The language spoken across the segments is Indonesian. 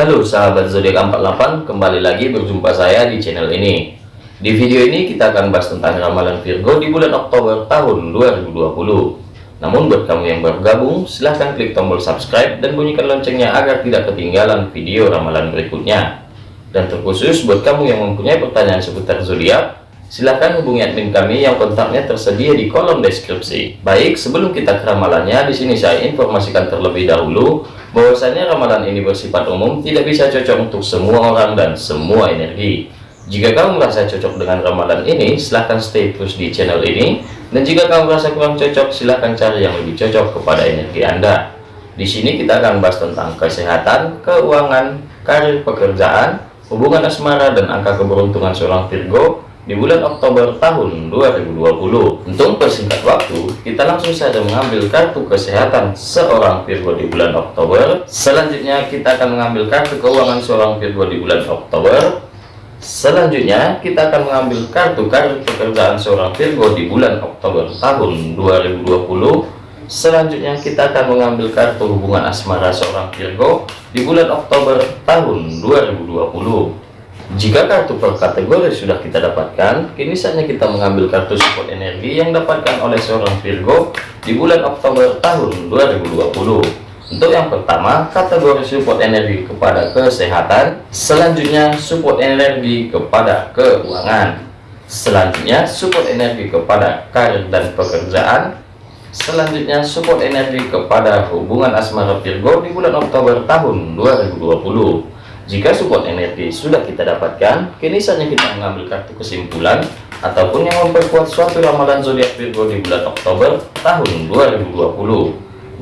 Halo sahabat zodiak 48, kembali lagi berjumpa saya di channel ini. Di video ini kita akan bahas tentang ramalan Virgo di bulan Oktober tahun 2020. Namun buat kamu yang baru gabung, silahkan klik tombol subscribe dan bunyikan loncengnya agar tidak ketinggalan video ramalan berikutnya. Dan terkhusus buat kamu yang mempunyai pertanyaan seputar zodiak, silahkan hubungi admin kami yang kontaknya tersedia di kolom deskripsi. Baik, sebelum kita ke ramalannya, di sini saya informasikan terlebih dahulu bahwasanya ramalan ini bersifat umum tidak bisa cocok untuk semua orang dan semua energi. Jika kamu merasa cocok dengan ramalan ini silahkan stay terus di channel ini. Dan jika kamu merasa kurang cocok silahkan cari yang lebih cocok kepada energi anda. Di sini kita akan bahas tentang kesehatan keuangan karir pekerjaan hubungan asmara dan angka keberuntungan seorang Virgo di bulan Oktober tahun 2020. Untuk persingkat waktu, kita langsung saja mengambil kartu kesehatan seorang Virgo di bulan Oktober. Selanjutnya, kita akan mengambil kartu keuangan seorang Virgo di bulan Oktober. Selanjutnya, kita akan mengambil kartu kartu pekerjaan seorang Virgo di bulan Oktober tahun 2020. Selanjutnya, kita akan mengambil kartu hubungan asmara seorang Virgo di bulan Oktober tahun 2020. Jika kartu per kategori sudah kita dapatkan, kini saatnya kita mengambil kartu support energi yang dapatkan oleh seorang Virgo di bulan Oktober tahun 2020. Untuk yang pertama, kategori support energi kepada kesehatan, selanjutnya support energi kepada keuangan, selanjutnya support energi kepada karir dan pekerjaan, selanjutnya support energi kepada hubungan asmara Virgo di bulan Oktober tahun 2020. Jika support energi sudah kita dapatkan, kini saatnya kita mengambil kartu kesimpulan ataupun yang memperkuat suatu ramalan zodiak Virgo di bulan Oktober tahun 2020.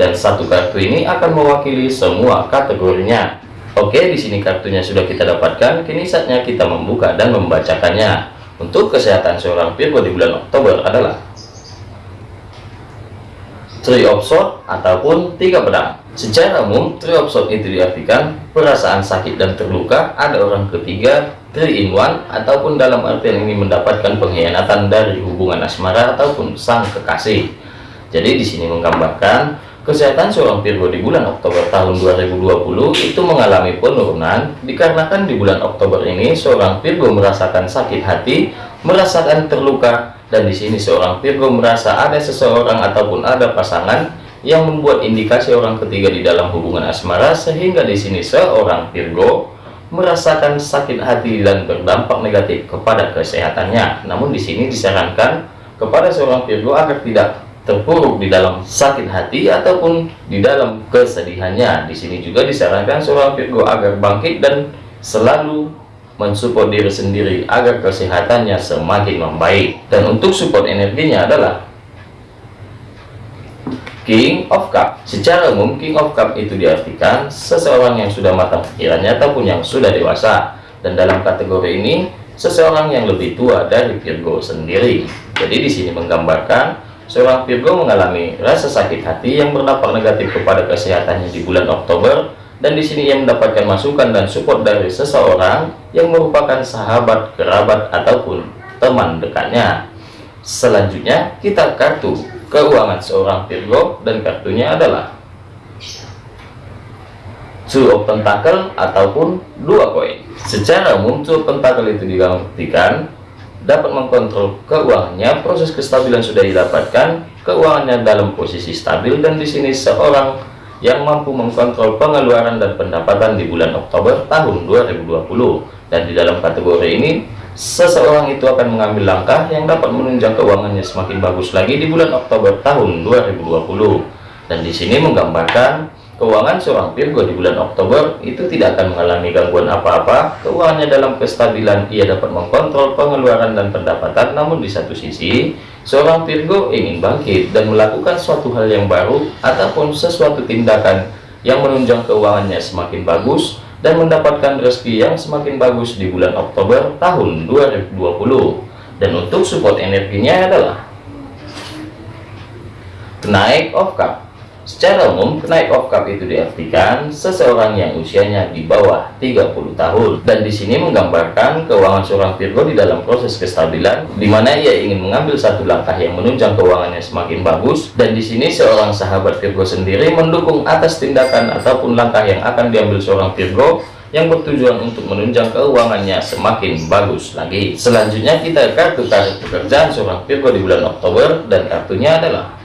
Dan satu kartu ini akan mewakili semua kategorinya. Oke, di sini kartunya sudah kita dapatkan, kini saatnya kita membuka dan membacakannya. Untuk kesehatan seorang Virgo di bulan Oktober adalah Three of ataupun tiga pedang. Secara umum, three of itu diartikan perasaan sakit dan terluka ada orang ketiga, three in one, ataupun dalam artian ini mendapatkan pengkhianatan dari hubungan asmara ataupun sang kekasih. Jadi di sini menggambarkan kesehatan seorang Virgo di bulan Oktober tahun 2020 itu mengalami penurunan dikarenakan di bulan Oktober ini seorang Virgo merasakan sakit hati, merasakan terluka, dan di sini seorang Virgo merasa ada seseorang ataupun ada pasangan yang membuat indikasi orang ketiga di dalam hubungan asmara sehingga di sini seorang Virgo merasakan sakit hati dan berdampak negatif kepada kesehatannya. Namun di sini disarankan kepada seorang Virgo agar tidak terpuruk di dalam sakit hati ataupun di dalam kesedihannya. Di sini juga disarankan seorang Virgo agar bangkit dan selalu mensupport diri sendiri agar kesehatannya semakin membaik. Dan untuk support energinya adalah King of Cup. Secara umum King of Cup itu diartikan seseorang yang sudah matang pikirannya ataupun yang sudah dewasa. Dan dalam kategori ini seseorang yang lebih tua dari Virgo sendiri. Jadi di sini menggambarkan seorang Virgo mengalami rasa sakit hati yang berdampak negatif kepada kesehatannya di bulan Oktober dan di sini ia mendapatkan masukan dan support dari seseorang yang merupakan sahabat, kerabat ataupun teman dekatnya selanjutnya kita kartu keuangan seorang Virgo dan kartunya adalah Two of Pentacle ataupun dua koin. Secara umum Two of Pentacle itu digantikan dapat mengkontrol keuangannya, proses kestabilan sudah didapatkan, keuangannya dalam posisi stabil dan di sini seorang yang mampu mengkontrol pengeluaran dan pendapatan di bulan Oktober tahun 2020 dan di dalam kategori ini seseorang itu akan mengambil langkah yang dapat menunjang keuangannya semakin bagus lagi di bulan Oktober tahun 2020 dan di sini menggambarkan keuangan seorang Virgo di bulan Oktober itu tidak akan mengalami gangguan apa-apa. Keuangannya dalam kestabilan ia dapat mengkontrol pengeluaran dan pendapatan. Namun di satu sisi seorang Virgo ingin bangkit dan melakukan suatu hal yang baru ataupun sesuatu tindakan yang menunjang keuangannya semakin bagus dan mendapatkan rezeki yang semakin bagus di bulan Oktober tahun 2020 dan untuk support energinya adalah naik of cup Secara umum, kenaik of cup itu diartikan seseorang yang usianya di bawah 30 tahun. Dan di sini menggambarkan keuangan seorang Virgo di dalam proses kestabilan, di mana ia ingin mengambil satu langkah yang menunjang keuangannya semakin bagus. Dan di sini seorang sahabat Virgo sendiri mendukung atas tindakan ataupun langkah yang akan diambil seorang Virgo yang bertujuan untuk menunjang keuangannya semakin bagus lagi. Selanjutnya kita kartu karir pekerjaan seorang Virgo di bulan Oktober dan kartunya adalah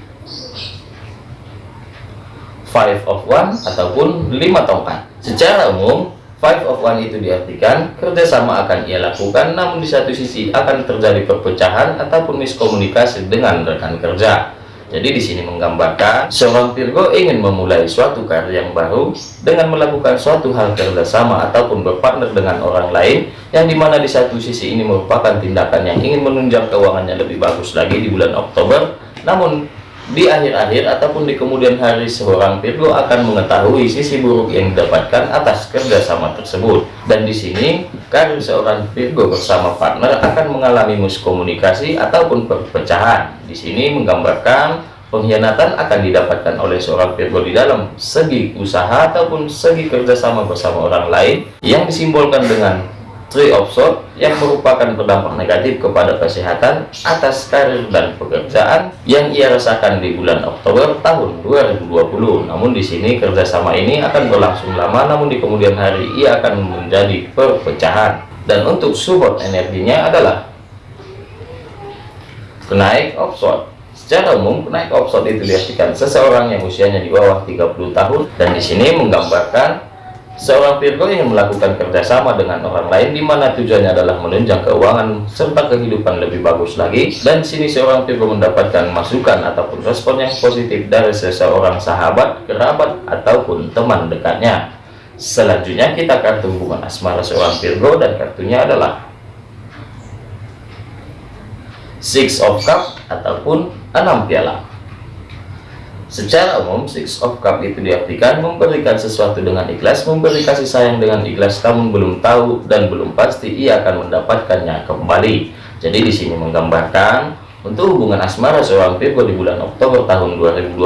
Five of One ataupun lima tongkat. Secara umum, Five of One itu diartikan kerjasama akan ia lakukan, namun di satu sisi akan terjadi perpecahan ataupun miskomunikasi dengan rekan kerja. Jadi di sini menggambarkan seorang Virgo ingin memulai suatu karir yang baru dengan melakukan suatu hal kerjasama ataupun berpartner dengan orang lain yang di mana di satu sisi ini merupakan tindakan yang ingin menunjang keuangannya lebih bagus lagi di bulan Oktober. Namun di akhir-akhir ataupun di kemudian hari seorang Virgo akan mengetahui sisi buruk yang didapatkan atas kerjasama tersebut. Dan di sini karir seorang Virgo bersama partner akan mengalami miskomunikasi ataupun perpecahan. Di sini menggambarkan pengkhianatan akan didapatkan oleh seorang Virgo di dalam segi usaha ataupun segi kerjasama bersama orang lain yang disimbolkan dengan Three of yang merupakan berdampak negatif kepada kesehatan atas karir dan pekerjaan yang ia rasakan di bulan Oktober tahun 2020. Namun di sini kerjasama ini akan berlangsung lama, namun di kemudian hari ia akan menjadi perpecahan. Dan untuk support energinya adalah kenaik of. Secara umum, kenaik of Swords itu diartikan seseorang yang usianya di bawah 30 tahun dan di sini menggambarkan Seorang Virgo yang melakukan kerjasama dengan orang lain di mana tujuannya adalah menunjang keuangan serta kehidupan lebih bagus lagi dan sini seorang Virgo mendapatkan masukan ataupun respon yang positif dari seseorang sahabat, kerabat ataupun teman dekatnya. Selanjutnya kita kartu hubungan asmara seorang Virgo dan kartunya adalah Six of Cup ataupun enam piala. Secara umum, Six of Cup itu diartikan memberikan sesuatu dengan ikhlas, memberi kasih sayang dengan ikhlas, namun belum tahu dan belum pasti ia akan mendapatkannya kembali. Jadi di sini menggambarkan untuk hubungan asmara seorang Virgo di bulan Oktober tahun 2020,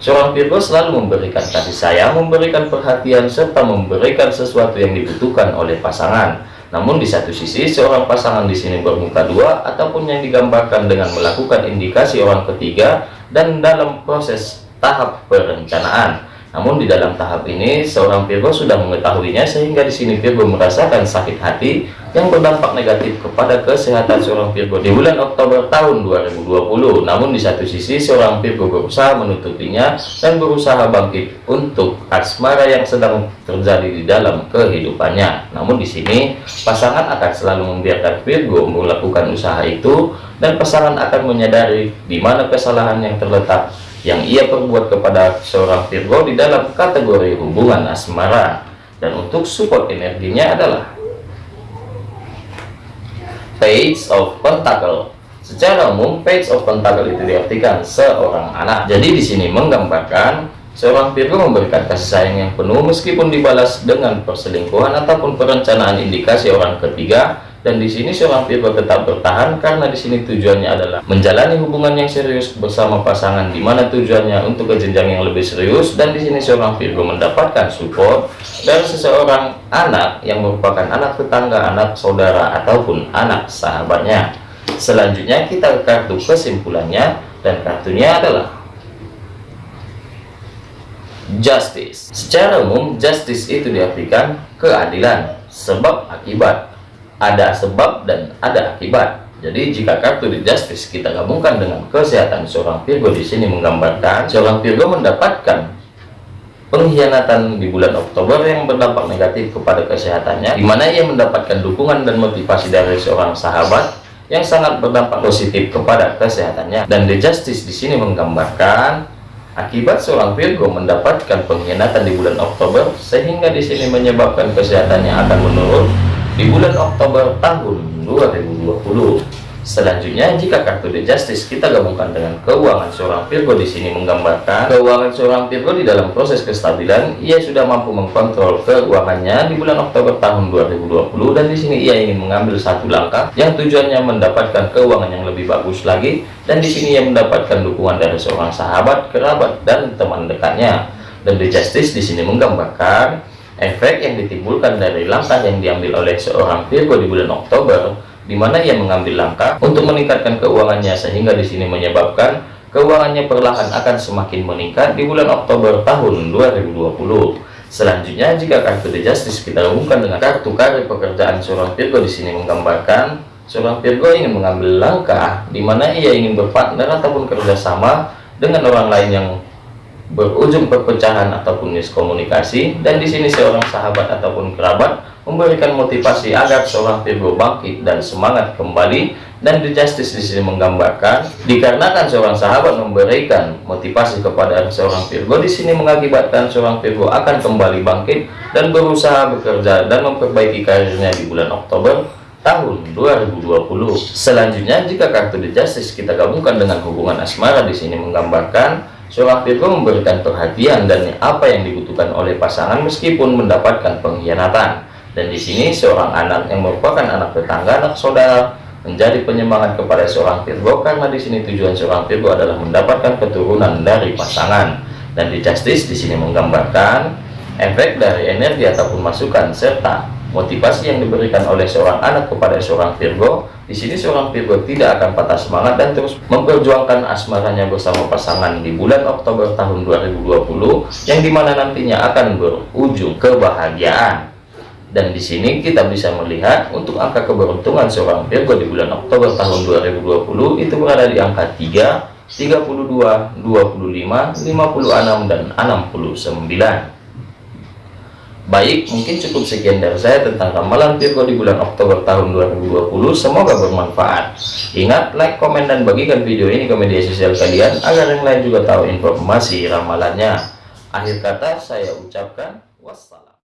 seorang Virgo selalu memberikan kasih sayang, memberikan perhatian, serta memberikan sesuatu yang dibutuhkan oleh pasangan. Namun di satu sisi, seorang pasangan di sini bermuka dua, ataupun yang digambarkan dengan melakukan indikasi orang ketiga, dan dalam proses tahap perencanaan. Namun di dalam tahap ini seorang Virgo sudah mengetahuinya sehingga di sini Virgo merasakan sakit hati yang berdampak negatif kepada kesehatan seorang Virgo di bulan Oktober tahun 2020. Namun di satu sisi seorang Virgo berusaha menutupinya dan berusaha bangkit untuk asmara yang sedang terjadi di dalam kehidupannya. Namun di sini pasangan akan selalu membiarkan Virgo melakukan usaha itu dan pasangan akan menyadari di mana kesalahan yang terletak yang ia perbuat kepada seorang Virgo di dalam kategori hubungan asmara dan untuk support energinya adalah Page of Pentacle. Secara umum Page of Pentacle itu diartikan seorang anak. Jadi di sini menggambarkan seorang Virgo memberikan kasih sayang yang penuh meskipun dibalas dengan perselingkuhan ataupun perencanaan indikasi orang ketiga dan di sini seorang Virgo tetap bertahan karena di sini tujuannya adalah menjalani hubungan yang serius bersama pasangan di mana tujuannya untuk ke jenjang yang lebih serius dan di sini seorang Virgo mendapatkan support dari seseorang anak yang merupakan anak tetangga, anak saudara ataupun anak sahabatnya. Selanjutnya kita ke kartu kesimpulannya dan kartunya adalah justice. Secara umum justice itu diartikan keadilan sebab akibat ada sebab dan ada akibat. Jadi jika kartu di Justice kita gabungkan dengan kesehatan seorang Virgo di sini menggambarkan seorang Virgo mendapatkan pengkhianatan di bulan Oktober yang berdampak negatif kepada kesehatannya, di mana ia mendapatkan dukungan dan motivasi dari seorang sahabat yang sangat berdampak positif kepada kesehatannya. Dan The Justice di sini menggambarkan akibat seorang Virgo mendapatkan pengkhianatan di bulan Oktober sehingga di sini menyebabkan kesehatannya akan menurun di bulan Oktober tahun 2020. Selanjutnya, jika kartu The Justice kita gabungkan dengan keuangan seorang Virgo di sini menggambarkan keuangan seorang Virgo di dalam proses kestabilan, ia sudah mampu mengkontrol keuangannya di bulan Oktober tahun 2020 dan di sini ia ingin mengambil satu langkah yang tujuannya mendapatkan keuangan yang lebih bagus lagi dan di sini ia mendapatkan dukungan dari seorang sahabat, kerabat dan teman dekatnya. Dan The Justice di sini menggambarkan Efek yang ditimbulkan dari langkah yang diambil oleh seorang Virgo di bulan Oktober, di mana ia mengambil langkah untuk meningkatkan keuangannya sehingga di sini menyebabkan keuangannya perlahan akan semakin meningkat di bulan Oktober tahun 2020. Selanjutnya, jika kartu The Justice kita hubungkan dengan kartu karir pekerjaan seorang Virgo di sini menggambarkan seorang Virgo ingin mengambil langkah di mana ia ingin berpartner ataupun kerjasama dengan orang lain yang berujung perpecahan ataupun miskomunikasi dan di sini seorang sahabat ataupun kerabat memberikan motivasi agar seorang Virgo bangkit dan semangat kembali dan The Justice di sini menggambarkan dikarenakan seorang sahabat memberikan motivasi kepada seorang Virgo di sini mengakibatkan seorang Virgo akan kembali bangkit dan berusaha bekerja dan memperbaiki karirnya di bulan Oktober tahun 2020. Selanjutnya jika kartu The Justice kita gabungkan dengan hubungan asmara di sini menggambarkan Seorang Virgo memberikan perhatian dan apa yang dibutuhkan oleh pasangan meskipun mendapatkan pengkhianatan. Dan di sini seorang anak yang merupakan anak tetangga, anak saudara, menjadi penyemangat kepada seorang Virgo karena di sini tujuan seorang Virgo adalah mendapatkan keturunan dari pasangan. Dan di Justice di sini menggambarkan efek dari energi ataupun masukan serta motivasi yang diberikan oleh seorang anak kepada seorang Virgo di sini seorang Virgo tidak akan patah semangat dan terus memperjuangkan asmaranya bersama pasangan di bulan Oktober tahun 2020 yang di mana nantinya akan berujung kebahagiaan. Dan di sini kita bisa melihat untuk angka keberuntungan seorang Virgo di bulan Oktober tahun 2020 itu berada di angka 3, 32, 25, 56, dan 69. Baik, mungkin cukup sekian dari saya tentang ramalan Virgo di bulan Oktober tahun 2020. Semoga bermanfaat. Ingat, like, komen, dan bagikan video ini ke media sosial kalian agar yang lain juga tahu informasi ramalannya. Akhir kata saya ucapkan wassalam.